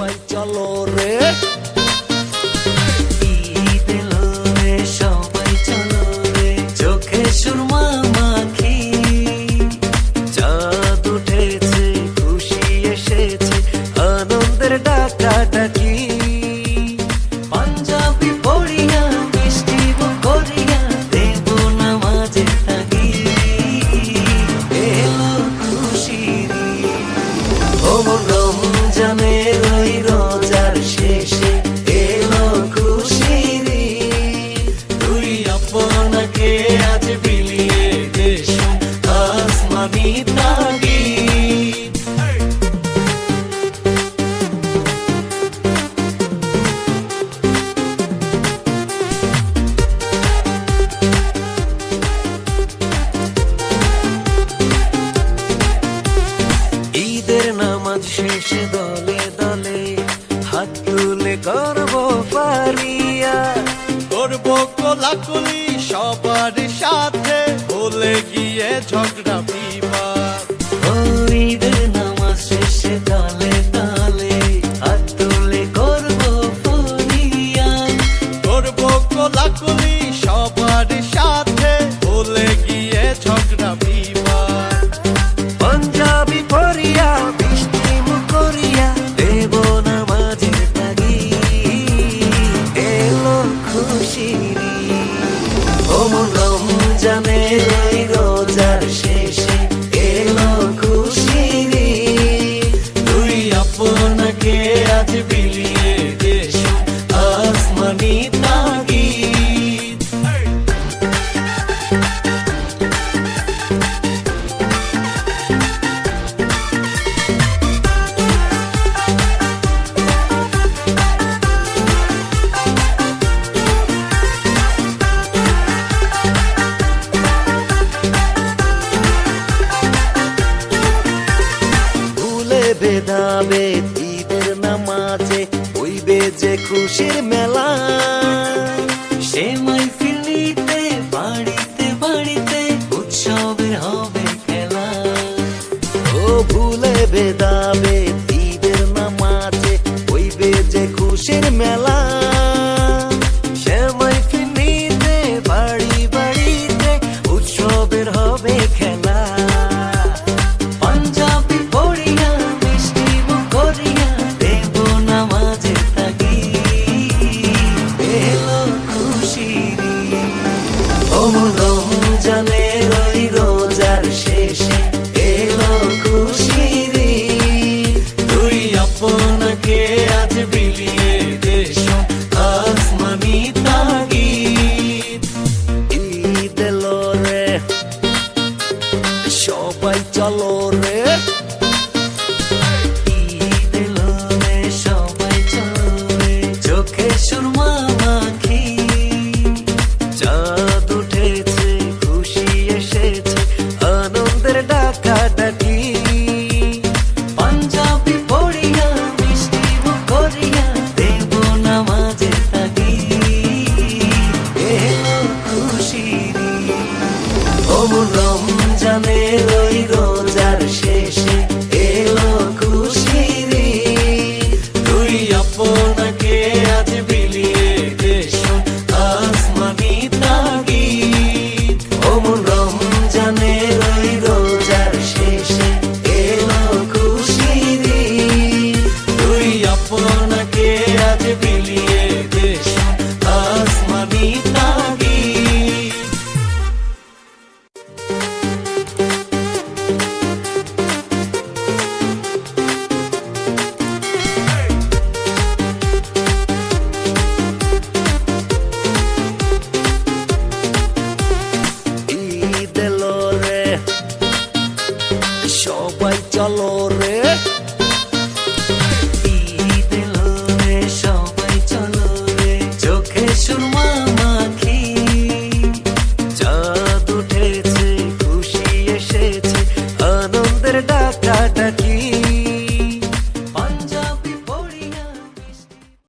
উপায় চলো রে? নামাজ শেষে দলে দলে হাত তুলে করব পালিয়া সবার সাথে ভুলে গিয়ে ঝগড়া কোলাকুলি সবার সাথে। বলে গিয়ে ঝগড়া, বিবাদ। পরিয়া বৃষ্টি মুখরিয়া দেব না মাঝে তাগি এলো খুশি ওমন রোজার শেষে এলো খুশি তুই আপনাকে আজ বিলিয়ে দেশ যাবে ঈদের নামাজে হইবে যে খুশির মেলা। সে মাইফি 있잖아